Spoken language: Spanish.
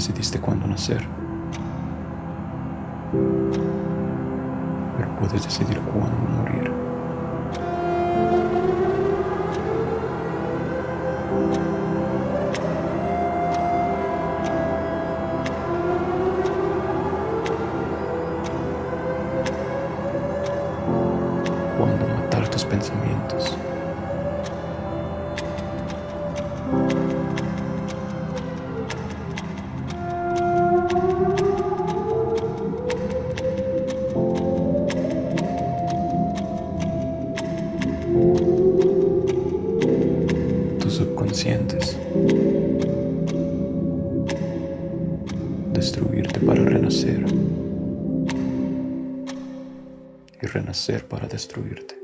decidiste cuándo nacer. Pero puedes decidir cuándo morir. Cuándo matar tus pensamientos. Tus subconscientes. Destruirte para renacer. Y renacer para destruirte.